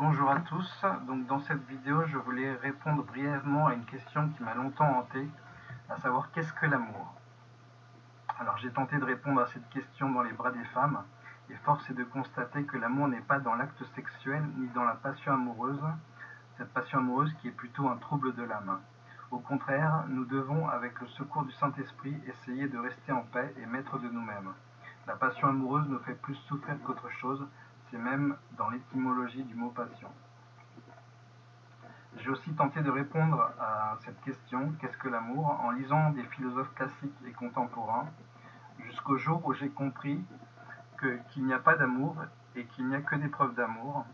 Bonjour à tous, donc dans cette vidéo je voulais répondre brièvement à une question qui m'a longtemps hanté, à savoir qu'est-ce que l'amour? Alors j'ai tenté de répondre à cette question dans les bras des femmes, et force est de constater que l'amour n'est pas dans l'acte sexuel ni dans la passion amoureuse, cette passion amoureuse qui est plutôt un trouble de l'âme. Au contraire, nous devons, avec le secours du Saint-Esprit, essayer de rester en paix et maître de nous-mêmes. La passion amoureuse nous fait plus souffrir qu'autre chose, c'est même dans l'étymologie du mot passion. J'ai aussi tenté de répondre à cette question, qu'est-ce que l'amour, en lisant des philosophes classiques et contemporains, jusqu'au jour où j'ai compris qu'il n'y a pas d'amour et qu'il n'y a que des preuves d'amour.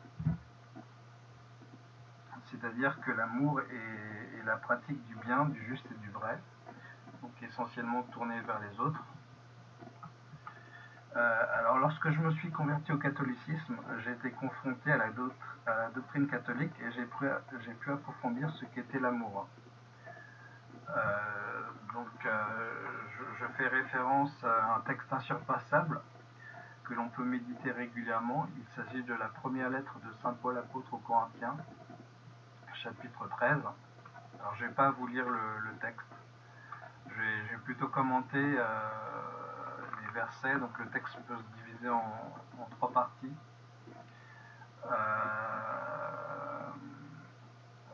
C'est-à-dire que l'amour est, la pratique du bien, du juste et du vrai, donc essentiellement tourné vers les autres. Euh, alors lorsque je me suis converti au catholicisme, j'ai été confronté à la, doctrine catholique et j'ai pu, approfondir ce qu'était l'amour. Euh, donc euh, je, fais référence à un texte insurpassable que l'on peut méditer régulièrement. Il s'agit de la première lettre de Saint Paul apôtre aux Corinthiens, chapitre 13. Alors je ne vais pas vous lire le, texte, je vais, plutôt commenter versets. Donc le texte peut se diviser en, trois parties. Euh,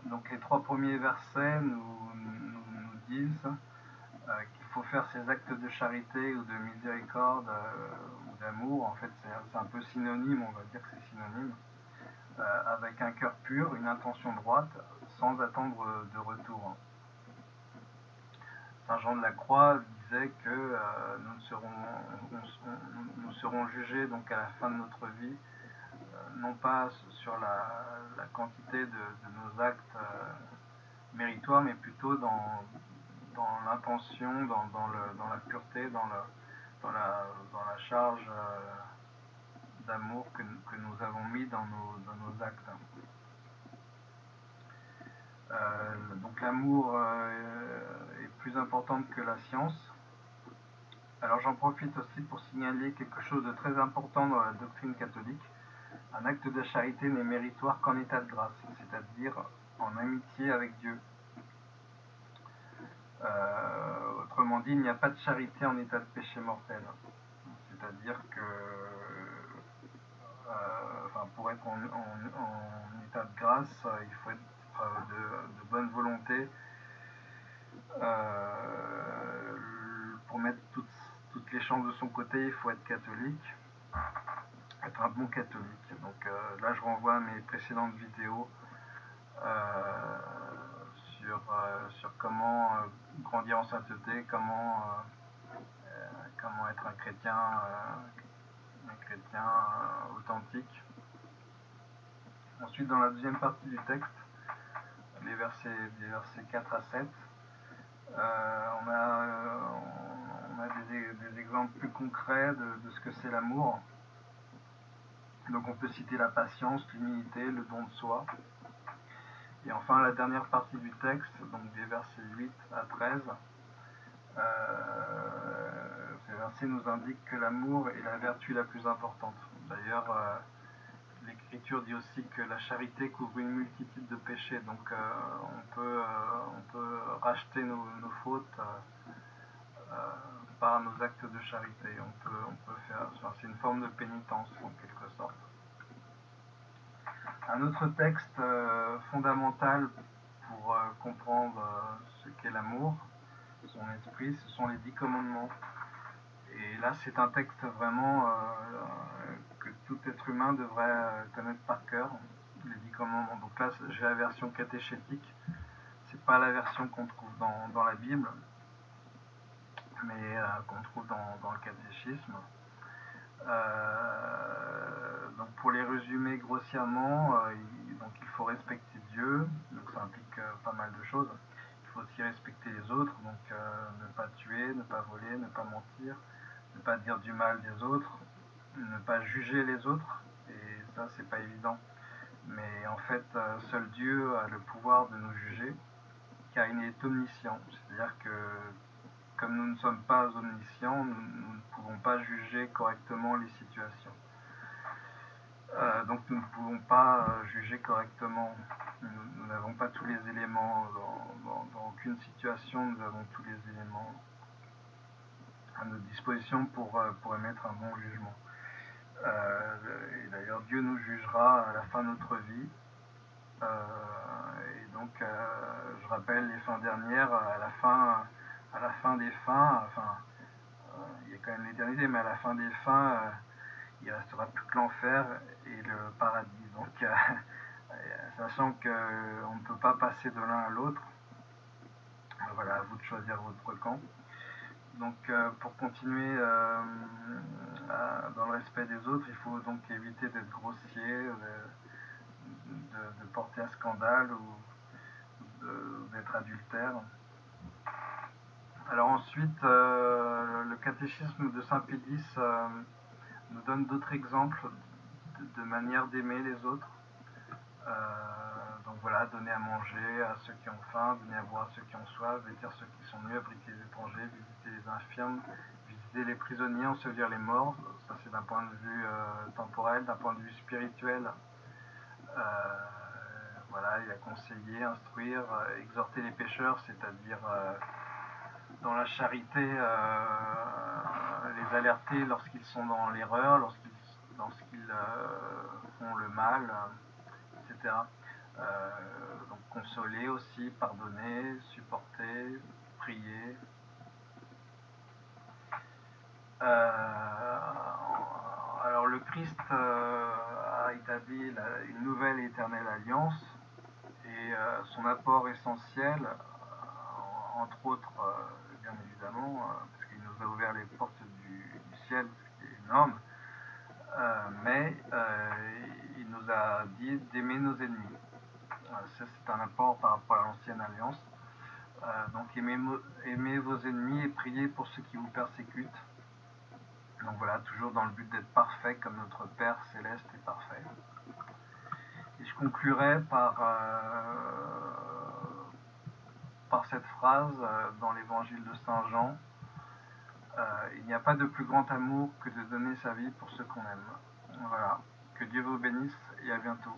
donc les trois premiers versets nous disent euh, qu'il faut faire ces actes de charité ou de miséricorde euh, ou d'amour. En fait, c'est un peu synonyme, on va dire que c'est synonyme. avec un cœur pur, une intention droite, sans attendre de retour. Saint Jean de la Croix que euh, nous, serons, jugés donc à la fin de notre vie, euh, non pas sur la, quantité de, nos actes euh, méritoires, mais plutôt dans, l'intention, dans, la pureté, dans, la, charge d'amour que, nous avons mis dans nos, actes. Donc l'amour est plus importante que la science. Alors j'en profite aussi pour signaler quelque chose de très important dans la doctrine catholique. Un acte de charité n'est méritoire qu'en état de grâce, c'est-à-dire en amitié avec Dieu. Euh, autrement dit, il n'y a pas de charité en état de péché mortel. C'est-à-dire que euh, pour être en, état de grâce, il faut être de, de, bonne volonté euh, pour mettre toutes, de son côté, il faut être catholique, être un bon catholique. Donc euh, là, je renvoie à mes précédentes vidéos euh, sur, euh, sur comment grandir en sainteté, comment, comment être un chrétien, un chrétien authentique. Ensuite, dans la deuxième partie du texte, les versets, les versets 4 à 7. Euh, on a, a des, exemples plus concrets de, ce que c'est l'amour. Donc on peut citer la patience, l'humilité, le don de soi. Et enfin la dernière partie du texte, donc des versets 8 à 13, euh, ces versets nous indiquent que l'amour est la vertu la plus importante. D'ailleurs, euh, l'Écriture dit aussi que la charité couvre une multitude de péchés, donc euh, on, peut, on peut racheter nos, fautes par nos actes de charité. On peut, on peut faire, c'est une forme de pénitence en quelque sorte. Un autre texte euh, fondamental pour euh, comprendre ce qu'est l'amour, son esprit, ce sont les dix commandements. Et là, c'est un texte vraiment que tout être humain devrait euh, connaître par cœur, les dix commandements. Donc là, j'ai la version catéchétique. C'est pas la version qu'on trouve dans, la Bible, mais euh, qu'on trouve dans, le catéchisme. Euh, donc pour les résumer grossièrement, euh, il, donc il faut respecter Dieu, donc ça implique pas mal de choses. Il faut aussi respecter les autres, donc ne pas tuer, ne pas voler, ne pas mentir, ne pas dire du mal des autres, ne pas juger les autres, et ça c'est pas évident. Mais en fait, seul Dieu a le pouvoir de nous juger, car il est omniscient. C'est-à-dire que comme nous ne sommes pas omniscients, nous, ne pouvons pas juger correctement les situations. Euh, donc nous ne pouvons pas euh, juger correctement. Nous n'avons pas tous les éléments dans, aucune situation, nous avons tous les éléments à notre disposition pour, euh, pour émettre un bon jugement. et d'ailleurs, Dieu nous jugera à la fin de notre vie. et donc, je rappelle les fins dernières, à la fin, à la fin des fins, enfin, il y a quand même l'éternité, mais à la fin des fins, il restera plus que l'enfer et le paradis. Donc, euh, sachant qu'on ne peut pas passer de l'un à l'autre, voilà, à vous de choisir votre camp. Donc, euh, pour continuer euh, dans le respect des autres, il faut donc éviter d'être grossier, de, porter un scandale ou d'être adultère. Alors ensuite, le catéchisme de Saint Pédis nous donne d'autres exemples de, manière d'aimer les autres. Euh, donc voilà, donner à manger à ceux qui ont faim, donner à boire à ceux qui ont soif, vêtir ceux qui sont nus, abriter les étrangers, visiter les infirmes, visiter les prisonniers, ensevelir les morts. Ça c'est d'un point de vue euh, temporel, d'un point de vue spirituel. Euh, voilà, il a conseillé, instruire, exhorter les pécheurs, c'est-à-dire dans la charité, les alerter lorsqu'ils sont dans l'erreur, lorsqu'ils euh, font le mal, etc. Euh, donc consoler aussi, pardonner, supporter, prier. Euh, alors le Christ a établi une nouvelle éternelle alliance et son apport essentiel, entre autres, bien évidemment, parce qu'il nous a ouvert les portes du, ciel, ce qui est énorme, euh, mais euh, il nous a dit d'aimer nos ennemis. Ça, c'est un apport par rapport à l'ancienne alliance. Euh, donc aimez, vos ennemis et priez pour ceux qui vous persécutent. Donc voilà, toujours dans le but d'être parfait comme notre Père céleste est parfait. Et je conclurai par, par cette phrase dans l'évangile de Saint Jean. Euh, il n'y a pas de plus grand amour que de donner sa vie pour ceux qu'on aime. Voilà. Que Dieu vous bénisse et à bientôt.